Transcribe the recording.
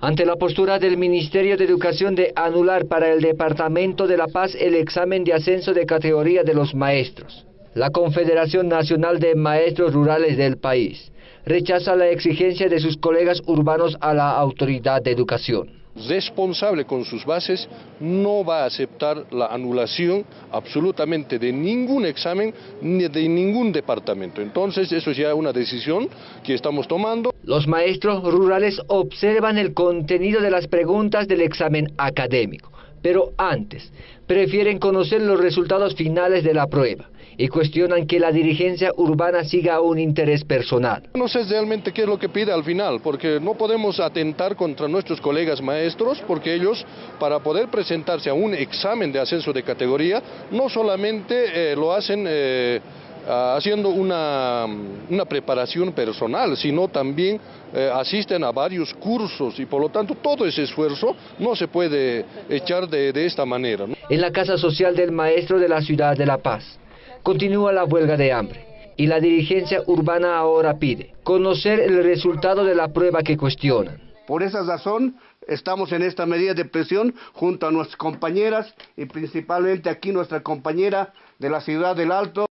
ante la postura del Ministerio de Educación de anular para el Departamento de La Paz el examen de ascenso de categoría de los maestros. La Confederación Nacional de Maestros Rurales del país rechaza la exigencia de sus colegas urbanos a la Autoridad de Educación responsable con sus bases no va a aceptar la anulación absolutamente de ningún examen ni de ningún departamento. Entonces eso es ya una decisión que estamos tomando. Los maestros rurales observan el contenido de las preguntas del examen académico, pero antes prefieren conocer los resultados finales de la prueba y cuestionan que la dirigencia urbana siga un interés personal. No sé realmente qué es lo que pide al final, porque no podemos atentar contra nuestros colegas maestros, porque ellos, para poder presentarse a un examen de ascenso de categoría, no solamente eh, lo hacen... Eh, haciendo una, una, preparación personal, sino también eh, asisten a varios cursos y por lo tanto todo ese esfuerzo no se puede echar de, de esta manera. En la Casa Social del Maestro de la Ciudad de La Paz, Continúa la huelga de hambre y la dirigencia urbana ahora pide conocer el resultado de la prueba que cuestionan. Por esa razón estamos en esta medida de presión junto a nuestras compañeras y principalmente aquí nuestra compañera de la ciudad del Alto.